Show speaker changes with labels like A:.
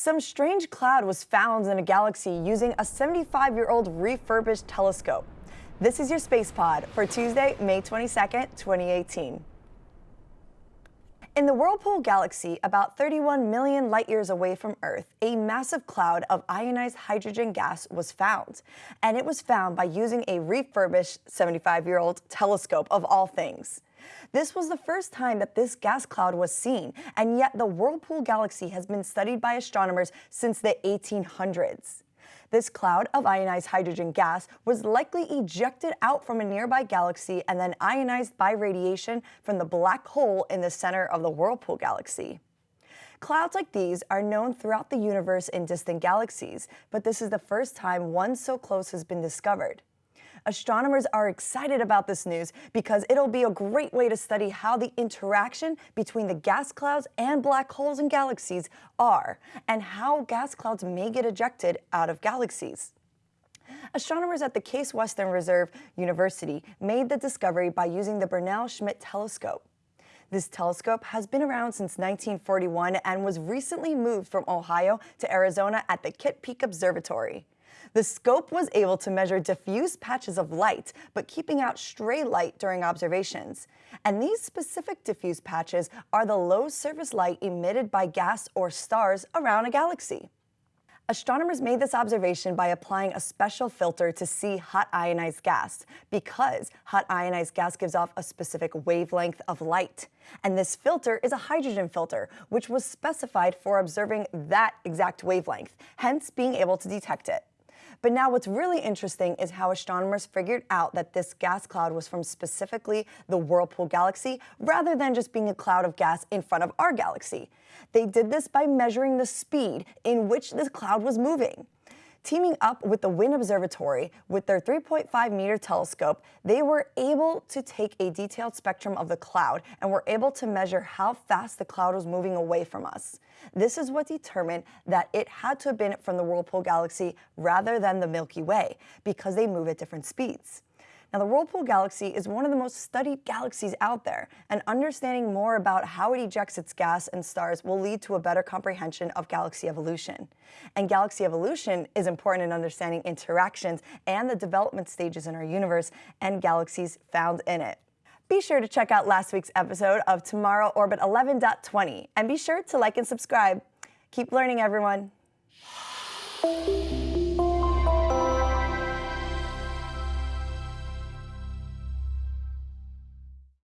A: Some strange cloud was found in a galaxy using a 75-year-old refurbished telescope. This is your Space Pod for Tuesday, May 22, 2018. In the Whirlpool Galaxy, about 31 million light years away from Earth, a massive cloud of ionized hydrogen gas was found. And it was found by using a refurbished 75-year-old telescope of all things. This was the first time that this gas cloud was seen, and yet the Whirlpool Galaxy has been studied by astronomers since the 1800s. This cloud of ionized hydrogen gas was likely ejected out from a nearby galaxy and then ionized by radiation from the black hole in the center of the Whirlpool Galaxy. Clouds like these are known throughout the universe in distant galaxies, but this is the first time one so close has been discovered. Astronomers are excited about this news because it'll be a great way to study how the interaction between the gas clouds and black holes in galaxies are, and how gas clouds may get ejected out of galaxies. Astronomers at the Case Western Reserve University made the discovery by using the Burrell-Schmidt telescope. This telescope has been around since 1941 and was recently moved from Ohio to Arizona at the Kitt Peak Observatory. The scope was able to measure diffuse patches of light, but keeping out stray light during observations. And these specific diffuse patches are the low surface light emitted by gas or stars around a galaxy. Astronomers made this observation by applying a special filter to see hot ionized gas because hot ionized gas gives off a specific wavelength of light. And this filter is a hydrogen filter, which was specified for observing that exact wavelength, hence being able to detect it. But now what's really interesting is how astronomers figured out that this gas cloud was from specifically the Whirlpool galaxy rather than just being a cloud of gas in front of our galaxy. They did this by measuring the speed in which this cloud was moving. Teaming up with the WIYN Observatory with their 3.5 meter telescope, they were able to take a detailed spectrum of the cloud and were able to measure how fast the cloud was moving away from us. This is what determined that it had to have been from the Whirlpool Galaxy rather than the Milky Way because they move at different speeds. Now, the Whirlpool Galaxy is one of the most studied galaxies out there, and understanding more about how it ejects its gas and stars will lead to a better comprehension of galaxy evolution. And galaxy evolution is important in understanding interactions and the development stages in our universe and galaxies found in it. Be sure to check out last week's episode of Tomorrow Orbit 11.20, and be sure to like and subscribe. Keep learning, everyone.